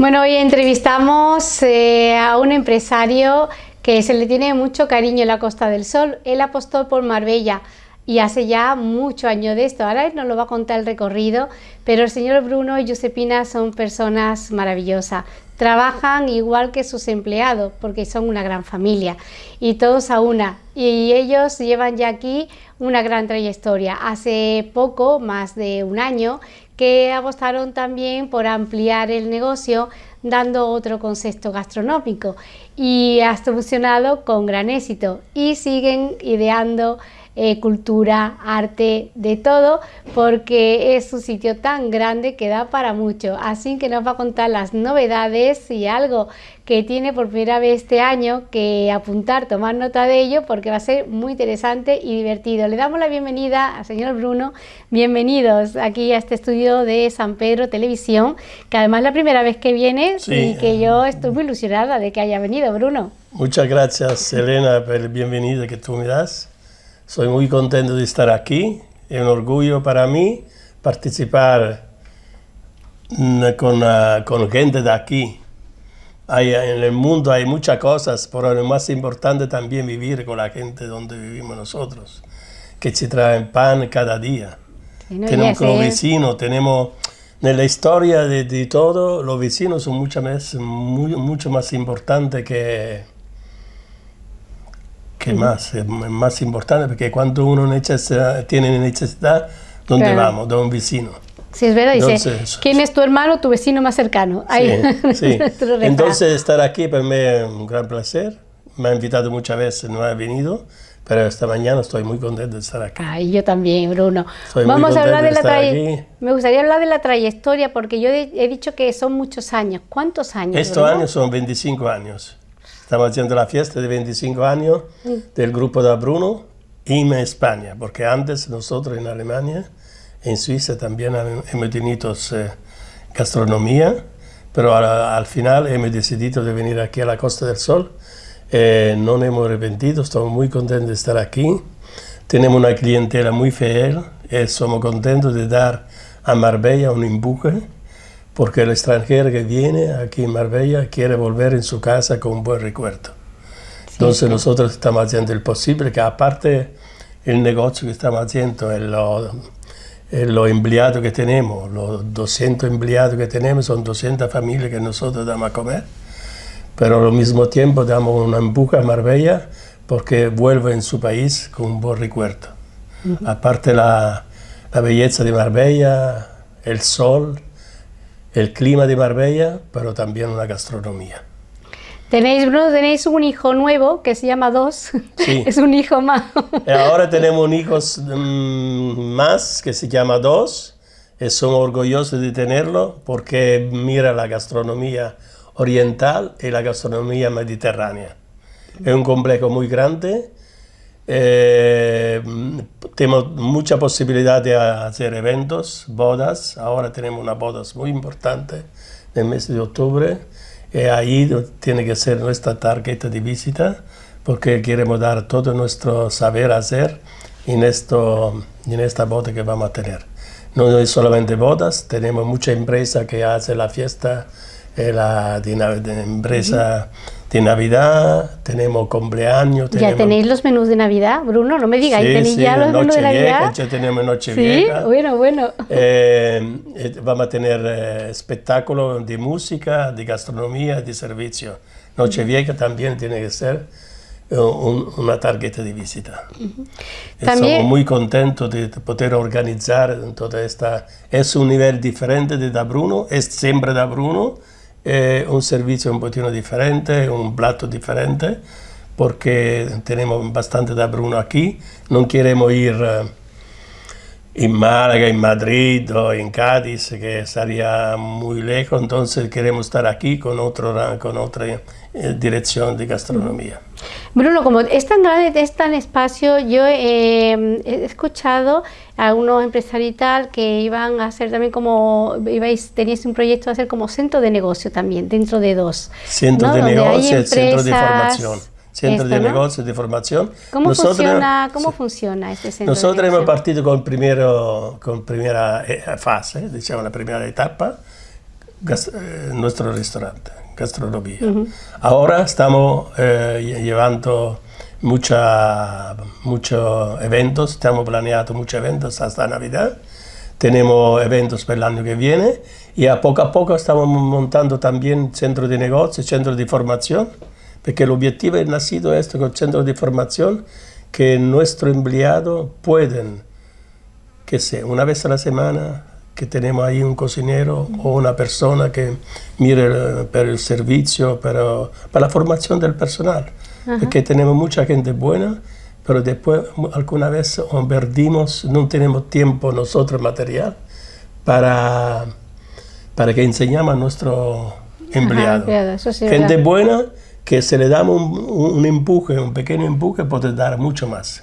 Bueno, hoy entrevistamos eh, a un empresario que se le tiene mucho cariño en la Costa del Sol. Él apostó por Marbella y hace ya muchos años de esto. Ahora él nos lo va a contar el recorrido, pero el señor Bruno y Josepina son personas maravillosas. Trabajan igual que sus empleados porque son una gran familia y todos a una. Y ellos llevan ya aquí una gran trayectoria. Hace poco, más de un año, que apostaron también por ampliar el negocio dando otro concepto gastronómico y ha funcionado con gran éxito y siguen ideando eh, cultura, arte, de todo, porque es un sitio tan grande que da para mucho. Así que nos va a contar las novedades y algo que tiene por primera vez este año que apuntar, tomar nota de ello, porque va a ser muy interesante y divertido. Le damos la bienvenida al señor Bruno. Bienvenidos aquí a este estudio de San Pedro Televisión, que además es la primera vez que vienes y que yo estoy muy ilusionada de que haya venido, Bruno. Muchas gracias, Elena, por el bienvenido que tú me das. Soy muy contento de estar aquí. Es un orgullo para mí participar mm, con, ah, con gente de aquí. Hay, en el mundo hay muchas cosas, pero lo más importante también vivir con la gente donde vivimos nosotros, que se traen pan cada día. tenemos como vecinos, tenemos... En la historia de, de, todo, los vecinos son mucho más, muy, mucho más importantes que, que más, es más importante porque cuando uno necesita, tiene necesidad, ¿dónde vamos? De un vecino. Sí, es verdad, dice, ¿quién es tu hermano, tu vecino más cercano? Ahí, sí, Entonces estar aquí para mí es un gran placer. Me ha invitado muchas veces, no ha venido, pero esta mañana estoy muy contento de estar aquí. Ay, yo también, Bruno. Vamos a hablar de, la trayectoria. Me gustaría hablar de la trayectoria porque yo he dicho que son muchos años. ¿Cuántos años? Estos años son 25 años. Estamos haciendo la fiesta de 25 años del grupo de Bruno en España, porque antes nosotros en Alemania, en Suiza también hemos tenido eh, gastronomía, pero al, final hemos decidido de venir aquí a la Costa del Sol. Eh, no hemos arrepentido, estamos muy contentos de estar aquí. Tenemos una clientela muy fiel y eh, somos contentos de dar a Marbella un empuje porque el extranjero que viene aquí en Marbella quiere volver en su casa con un buen recuerdo. Entonces nosotros estamos haciendo el posible, que aparte el negocio que estamos haciendo, los lo empleados que tenemos, los 200 empleados que tenemos, son 200 familias que nosotros damos a comer, pero al mismo tiempo damos una empuje a Marbella porque vuelve en su país con un buen recuerdo. Aparte la, la belleza de Marbella, el sol, el clima de Marbella, pero también una gastronomía. Tenéis, Bruno, tenéis un hijo nuevo que se llama Dos. Sí. es un hijo más. Eh, ahora tenemos un hijo mm, más que se llama Dos. Y somos orgullosos de tenerlo porque mira la gastronomía oriental y la gastronomía mediterránea. Es un complejo muy grande eh, tenemos mucha posibilidad de hacer eventos, bodas. Ahora tenemos una boda muy importante en el mes de octubre. Y ahí tiene que ser nuestra tarjeta de visita porque queremos dar todo nuestro saber hacer en, esto, en esta boda que vamos a tener. No es solamente bodas, tenemos mucha empresa que hace la fiesta, eh, la de, de empresa de Navidad, tenemos cumpleaños. ¿Ya tenéis los menús de Navidad, Bruno? No me digáis, ¿tenéis ya los menús de Navidad? ya tenemos Noche Sí, bueno, bueno. Eh, eh, vamos a tener eh, espectáculos de música, de gastronomía, de servicio. Nochevieja también tiene que ser una tarjeta de visita. Estamos muy contentos de poder organizar toda esta... Es un nivel diferente de Da Bruno, es siempre Da Bruno, eh, un servicio un poquito diferente, un plato diferente, porque tenemos bastante de Bruno aquí. No queremos ir eh, en Málaga, en Madrid o en Cádiz, que estaría muy lejos, entonces queremos estar aquí con, otro, con otra eh, dirección de gastronomía. Bruno, como es tan grande, es tan espacio, yo he escuchado a algunos empresarios y tal que iban a hacer también como, ibais, teníais un proyecto de hacer como centro de negocio también, dentro de dos. Centro de negocio, centro de formación. Centro de negocio, de formación. ¿Cómo, funciona, ¿cómo funciona este centro Nosotros hemos partido con, primero, con primera eh, fase, digamos la primera etapa, eh, nuestro restaurante, gastronomía. Ahora estamos eh, llevando muchos eventos, estamos planeando muchos eventos hasta Navidad. Tenemos eventos para el año que viene y a poco a poco estamos montando también centros de negocio, centros de formación, porque el objetivo es nacido esto con centros de formación que nuestros empleados pueden, que sea una vez a la semana, que tenemos ahí un cocinero o una persona que mire para el servicio, para, para la formación del personal. Porque tenemos mucha gente buena, pero después alguna vez perdimos, no tenemos tiempo nosotros material para, para que enseñamos a nuestro empleado. gente buena que se le damos un, un, empuje, un pequeño empuje, puede dar mucho más.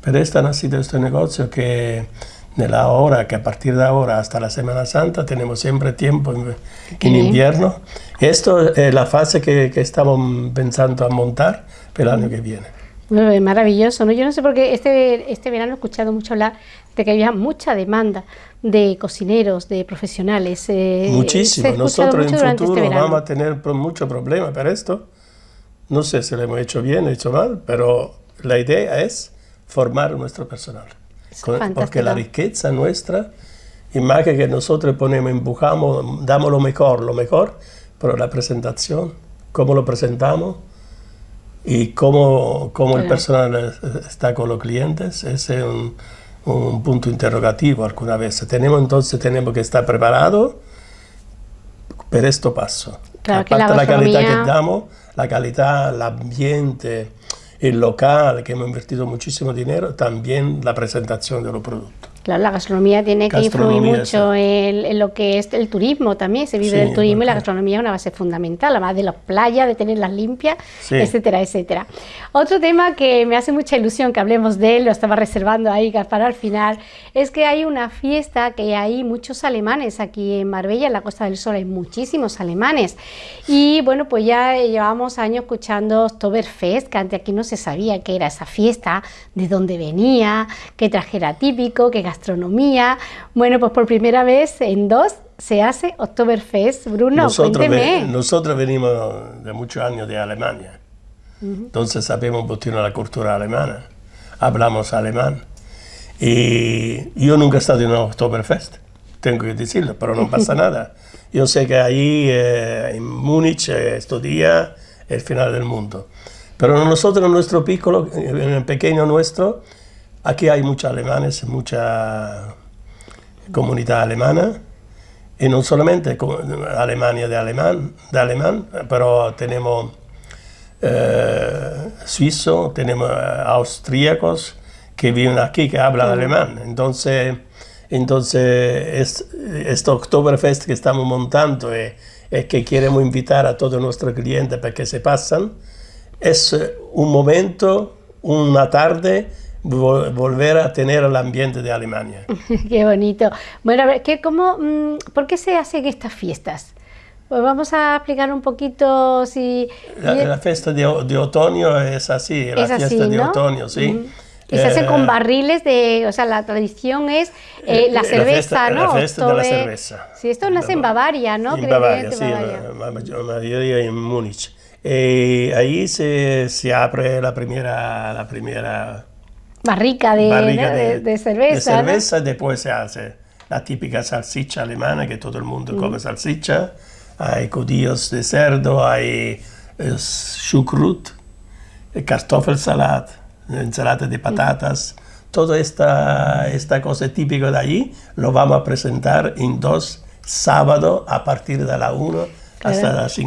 Pero esta ha nacido este negocio que de la hora que a partir de ahora hasta la Semana Santa tenemos siempre tiempo en, invierno. Esto es la fase que, que, estamos pensando a montar el año que viene. maravilloso, ¿no? Yo no sé por qué este, este verano he escuchado mucho hablar de que había mucha demanda de cocineros, de profesionales. Eh, Muchísimo. Nosotros en este futuro vamos a tener mucho problema para esto. No sé si lo hemos hecho bien hecho mal, pero la idea es formar nuestro personal porque la riqueza nuestra, imagen que nosotros ponemos, empujamos, damos lo mejor, lo mejor, pero la presentación, cómo lo presentamos y cómo, cómo el personal está con los clientes, ese es un, un punto interrogativo alguna vez. Tenemos entonces tenemos que estar preparados para esto paso. Aparte la, la calidad que damos, la calidad, el ambiente, el local, que hemos invertido muchísimo dinero, también la presentación de los productos. Claro, la gastronomía tiene que influir mucho en, lo que es el turismo también, se vive del turismo y la gastronomía es una base fundamental, además de las playas, de tenerlas limpias, etcétera, etcétera. Otro tema que me hace mucha ilusión que hablemos de él, lo estaba reservando ahí para el final, es que hay una fiesta que hay muchos alemanes aquí en Marbella, en la Costa del Sol hay muchísimos alemanes. Y bueno, pues ya llevamos años escuchando Oktoberfest, que antes aquí no se sabía qué era esa fiesta, de dónde venía, qué traje era típico, qué gastronomía. Bueno, pues por primera vez en dos se hace Oktoberfest. Bruno, nosotros, nosotros venimos de muchos años de Alemania, entonces sabemos un poquito la cultura alemana, hablamos alemán. Y yo nunca he estado en un Oktoberfest, tengo que decirlo, pero no pasa nada. Yo sé que ahí eh, en Múnich eh, estos días el final del mundo. Pero nosotros, en nuestro piccolo, en el pequeño nuestro, Aquí hay muchos alemanes, mucha comunidad alemana, y no solamente Alemania de alemán, de alemán pero tenemos eh, suizos, tenemos eh, austríacos que viven aquí, que hablan alemán. Entonces, entonces este Oktoberfest que estamos montando es, es, que queremos invitar a todos nuestros clientes para que se pasen. Es un momento, una tarde volver a tener el ambiente de Alemania. qué bonito. Bueno, a ver, ¿qué, cómo, mm, ¿por qué se hacen estas fiestas? Pues vamos a explicar un poquito si... La, fiesta de, otoño es así, la fiesta de otoño, sí. Y se hace con eh, barriles de, o sea, la tradición es eh, la cerveza, ¿no? La fiesta de la cerveza. Sí, esto nace en Bavaria, ¿no? En Bavaria, sí, la mayoría en Múnich. Eh, ahí se, se, abre la primera, la primera barrica de, de, cerveza. De cerveza, después se hace la típica salsicha alemana, que todo el mundo mm. come salsicha. Hay codillos de cerdo, hay eh, schukrut, eh, kartoffelsalat, ensalada de patatas. Toda esta, esta cosa típica de allí lo vamos a presentar en dos sábados a partir de la 1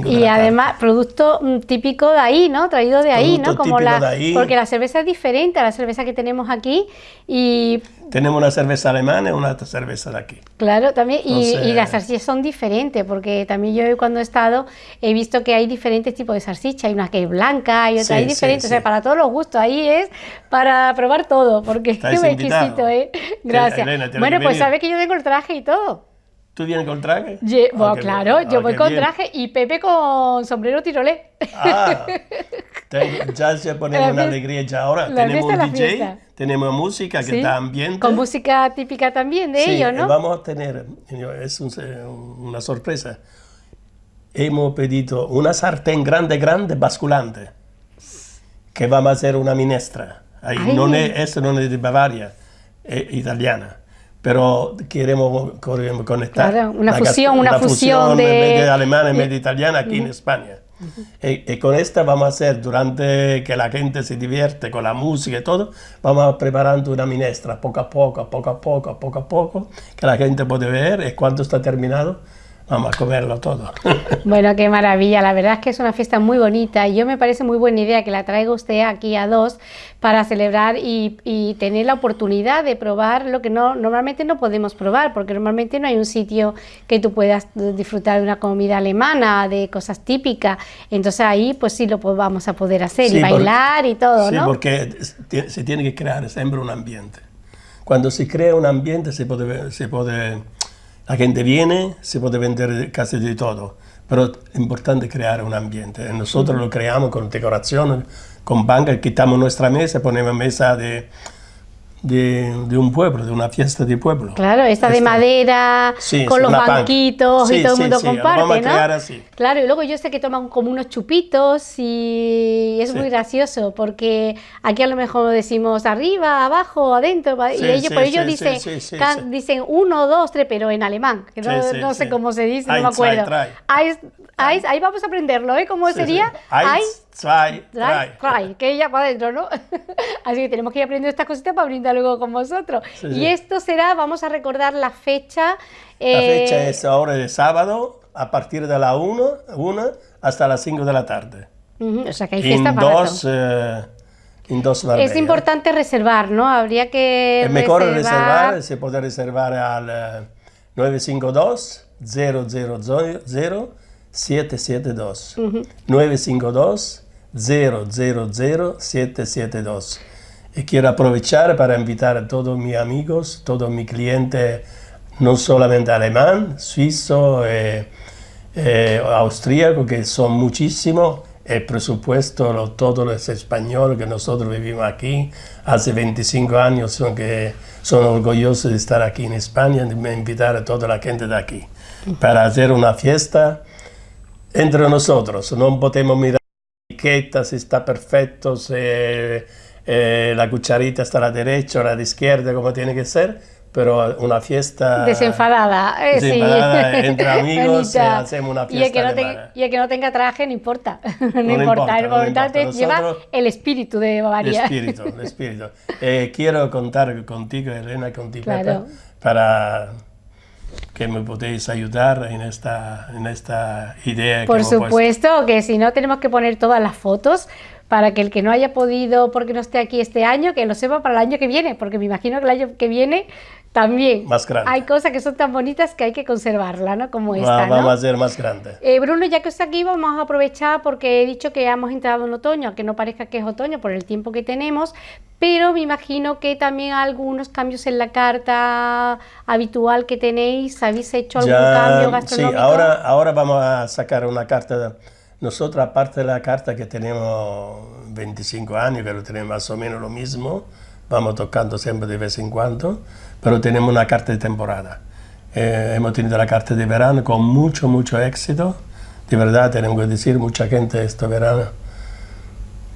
y además, producto mm, típico de ahí, ¿no? Traído de ahí, ¿no? Como la, Porque la cerveza es diferente a la cerveza que tenemos aquí y... Tenemos una cerveza alemana y una cerveza de aquí. Claro, también, y, las salsichas son diferentes, porque también yo cuando he estado he visto que hay diferentes tipos de salsicha, hay una que es blanca, y otra hay diferentes, o sea, para todos los gustos, ahí es para probar todo, porque es exquisito, ¿eh? Gracias. bueno, pues sabes que yo tengo el traje y todo. ¿Tú vienes con traje? bueno, claro, yo voy con traje y Pepe con sombrero tirolé. Ah. Ya se pone una alegría ya ahora. la Tenemos un es DJ, fiesta. tenemos música que Sí, está ambiente. Con música típica también de Sí, ellos, eh, ¿no? vamos a tener, es un- una sorpresa. Hemos pedido una sartén grande, grande, basculante, que vamos a hacer una minestra. Ahí, Ay. non è, esto no es de Bavaria, es italiana. Pero queremos, conectar. Claro, una fusión, gast- una la fusión de- media alemana y media italiana aquí en España. y, y con esta vamos a hacer, durante que la gente se divierte con la música y todo, vamos preparando una minestra poco a poco, poco a poco, poco a poco, que la gente puede ver y cuando está terminado, vamos a comerlo todo. Bueno, qué maravilla. La verdad es que es una fiesta muy bonita y yo me parece muy buena idea que la traiga usted aquí a dos para celebrar y, y tener la oportunidad de probar lo que no normalmente no podemos probar, porque normalmente no hay un sitio que tú puedas disfrutar de una comida alemana, de cosas típicas. Entonces ahí pues sí lo vamos a poder hacer Sí, y porque- bailar y todo, Sí, ¿no? porque se tiene que crear siempre un ambiente. Cuando se crea un ambiente se puede, se puede, la gente viene, se puede vender casi de todo, pero es importante crear un ambiente. Nosotros lo creamos con decoración, con banca, quitamos nuestra mesa, ponemos mesa de, de, de un pueblo, de una fiesta de pueblo. Claro, esta de Esta. madera, Sí, con los banquitos y Sí, todo el sí, mundo sí, lo comparte, vamos a ¿no? crear así. Claro, y luego yo sé que toman como unos chupitos y es muy gracioso porque aquí a lo mejor decimos arriba, abajo, adentro, y ellos, por dicen, can- dicen uno, dos, tres, pero en alemán, que no, no sé cómo se dice, no me acuerdo. drei. Eins, ahí vamos a aprenderlo, ¿eh? ¿Cómo Sí, sí. sería? Eins, Eins, zwei, drei. trae, que ella para adentro, ¿no? Así que tenemos que ir aprendiendo estas cositas para brindar luego con vosotros. Sí, y sí. esto será, vamos a recordar la fecha. La eh, fecha es ahora de sábado, a partir de la 1 hasta las 5 de la tarde. ujú, o sea que hay fiesta En para dos, todo. eh, en dos Es importante reservar, ¿no? Habría que Es mejor reservar, se puede reservar al eh, 952 000 772. 952 000 772. Y quiero aprovechar para invitar a todos mis amigos, todos mis clientes, no solamente alemán, suizo, eh, eh, austríaco, que son muchísimos, el presupuesto, lo- todos los españoles que nosotros vivimos aquí, hace 25 años, son, que son orgullosos de estar aquí en España, de invitar a toda la gente de aquí, para hacer una fiesta entre nosotros. No podemos mirar la etiqueta, si está perfecto, si eh, la cucharita está a la derecha o a la izquierda, como tiene que ser, pero una fiesta... Desenfadada, eh, sí. Desenfadada, entre amigos, eh, hacemos una y el, que fiesta no alemana. y el que no tenga traje, no importa. no, No importa. importa, Lo no importante importa. lleva Nosotros- el espíritu de El Bavaria. espíritu, el espíritu. Eh, quiero contar contigo, Elena, contigo, Claro. Pepe, para que me podéis ayudar en esta, en esta idea que Por puesto. supuesto que si no tenemos que poner todas las fotos para que el que no haya podido porque no esté aquí este año, que lo sepa para el año que viene, porque me imagino que el año que viene también Más grande. hay cosas que son tan bonitas que hay que conservarla, ¿no? Como Va- esta, ¿no? Vamos a hacer más grande. Eh, Bruno, ya que está aquí, vamos a aprovechar porque he dicho que ya hemos entrado en otoño, que no parezca que es otoño por el tiempo que tenemos, pero me imagino que también algunos cambios en la carta habitual que tenéis, ¿habéis hecho algún Ya, cambio sí, gastronómico? ahora, ahora vamos a sacar una carta. de- nosotros, aparte de la carta que tenemos 25 años, lo tenemos más o menos lo mismo, vamos tocando siempre de vez en cuando, pero tenemos una carta de temporada. Eh, hemos tenido la carta de verano con mucho, mucho éxito. De verdad, tenemos que decir, mucha gente este verano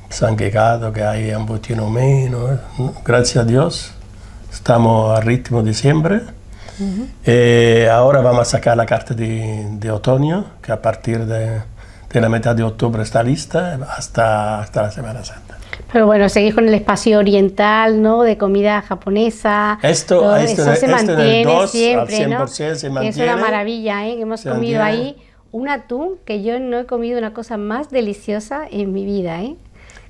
se han quejado que hay un poquito menos. Gracias a Dios, estamos a ritmo de siempre. Eh, ahora vamos a sacar la carta de, de otoño, que a partir de, de la mitad de octubre está lista hasta, hasta la Semana Santa. Pero bueno, seguís con el espacio oriental, ¿no? De comida japonesa. Esto- esto eso se esto mantiene 2 al siempre, ¿no? 100% se Que Es una mantiene. maravilla, ¿eh? Que hemos comido mantiene. ahí un atún que yo no he comido una cosa más deliciosa en mi vida, ¿eh?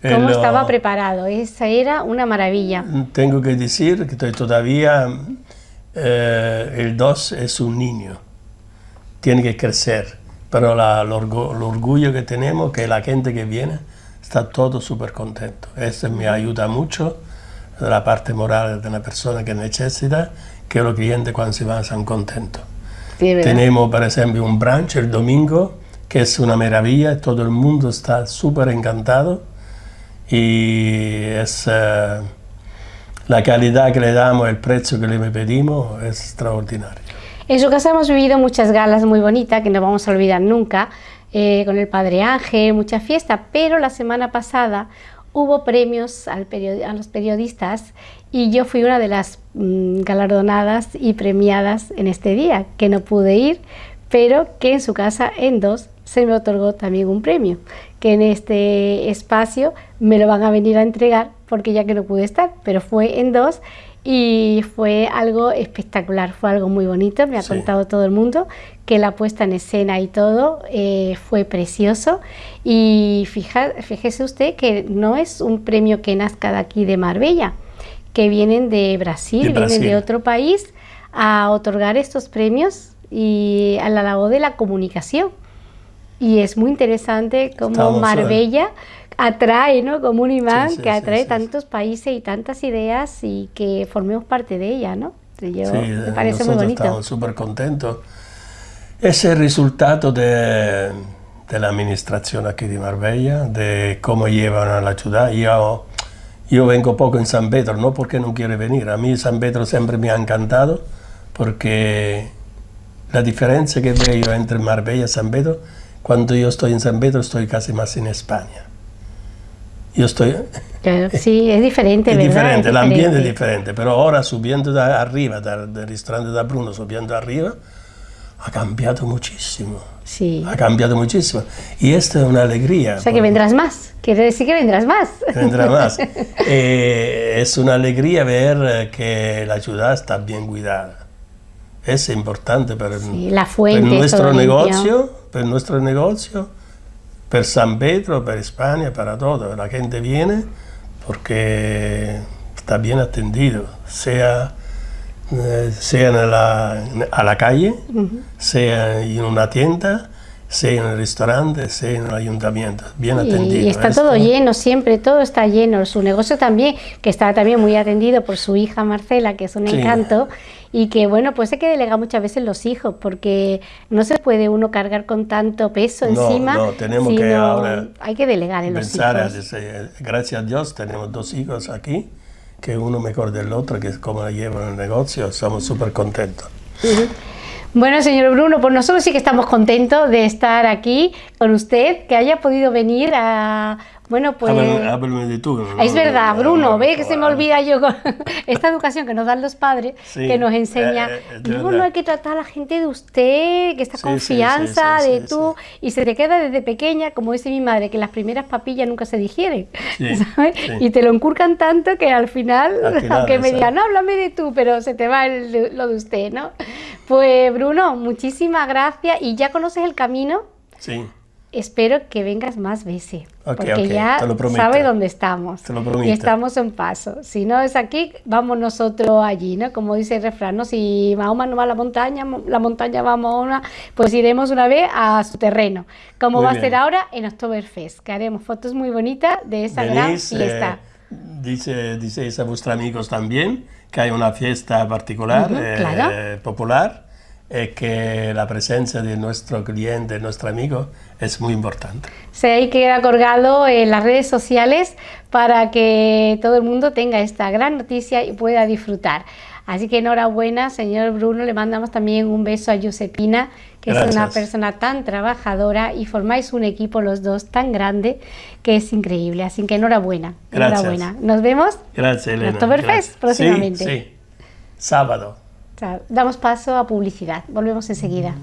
Eh, Cómo estaba preparado, esa era una maravilla. Tengo que decir que todavía eh, el 2 es un niño, tiene que crecer, pero la- el, orgu- el orgullo que tenemos, que la gente que viene está todo súper contento. Eso me ayuda mucho, la parte moral de una persona que necesita, que los clientes cuando se van están contentos. Sí. Tenemos, por ejemplo, un brunch el domingo, que es una maravilla, todo el mundo está súper encantado. y es eh, la calidad que le damos, el precio que le pedimos es extraordinario. En su casa hemos vivido muchas galas muy bonitas que no vamos a olvidar nunca, eh, con el Padre Ángel, mucha fiesta, pero la semana pasada hubo premios al a los periodistas y yo fui una de las mm, galardonadas y premiadas en este día, que no pude ir, pero que en su casa en dos se me otorgó también un premio, que en este espacio me lo van a venir a entregar porque ya que no pude estar, pero fue en dos y fue algo espectacular, fue algo muy bonito, me ha contado todo el mundo que la puesta en escena y todo eh, fue precioso. Y fíjese usted que no es un premio que nazca de aquí de Marbella, que vienen de Brasil, vienen de otro país a otorgar estos premios y a la labor de la comunicación. Y es muy interesante cómo Marbella atrae, ¿no? Como un imán que atrae tantos países y tantas ideas y que formemos parte de ella, ¿no? Yo, me parece muy bonito. Estamos súper contentos. Es el resultado de, de, la administración aquí de Marbella, de cómo llevan a la ciudad. Yo, yo vengo poco en San Pedro, no porque no quiere venir. A mí San Pedro siempre me ha encantado porque la diferencia que veo entre Marbella y San Pedro, cuando yo estoy en San Pedro estoy casi más en España. Yo estoy... sí, es diferente, es ¿verdad? Diferente, el ambiente es diferente, pero ahora subiendo de arriba, del, restaurante de Bruno, subiendo arriba, ha cambiado muchísimo. Sí. Ha cambiado muchísimo. Y esto es una alegría. O sea, que vendrás más. Quiere decir que vendrás más. Vendrá más. Eh, es una alegría ver eh, que la ciudad está bien cuidada. Es importante para, la fuente, para nuestro negocio, para nuestro negocio per San Pedro, per España, para todo. La gente viene porque está bien atendido, sea, eh, sea en la, a la calle, sea en una tienda, sea en el restaurante, sea en el ayuntamiento, bien atendido. Y está todo lleno siempre, todo está lleno. Su negocio también, que está también muy atendido por su hija Marcela, que es un encanto y que bueno, pues hay que delegar muchas veces los hijos porque no se puede uno cargar con tanto peso encima. No, tenemos que ahora hay que delegar en los hijos. gracias a Dios tenemos dos hijos aquí, que uno mejor del otro, que es como llevan el negocio, somos súper contentos. Bueno, señor Bruno, pues nosotros sí que estamos contentos de estar aquí con usted, que haya podido venir a bueno, pues... de tú. es verdad, Bruno, ve que se me olvida yo con esta educación que nos dan los padres, que nos enseña, eh, eh, no hay que tratar a la gente de usted, que esta confianza de tú, y se te queda desde pequeña, como dice mi madre, que las primeras papillas nunca se digieren, ¿sabes? Y te lo encurcan tanto que al final, aunque me digan, no, háblame de tú, pero se te va lo de usted, ¿no? Pues Bruno, muchísimas gracias, y ya conoces el camino. Sí espero que vengas más veces, porque ya sabe dónde estamos y estamos en paso. Si no es aquí, vamos nosotros allí, ¿no? Como dice el refrán, ¿no? Si Mahoma no va a la montaña, la montaña va a Mahoma, pues iremos una vez a su terreno, como va a ser ahora en Oktoberfest, que haremos fotos muy bonitas de esa gran fiesta. Eh, dice, dice a vuestros amigos también que hay una fiesta particular, eh, popular, es que la presencia de nuestro cliente, nuestro amigo, es muy importante. Sí, hay que quedar colgado en las redes sociales para que todo el mundo tenga esta gran noticia y pueda disfrutar. Así que enhorabuena, señor Bruno, le mandamos también un beso a Josepina, que es una persona tan trabajadora y formáis un equipo los dos tan grande que es increíble. Así que enhorabuena, enhorabuena. Nos vemos Gracias, Elena. en Oktoberfest próximamente. Sí, sí. Sábado. Damos paso a publicidad. Volvemos enseguida.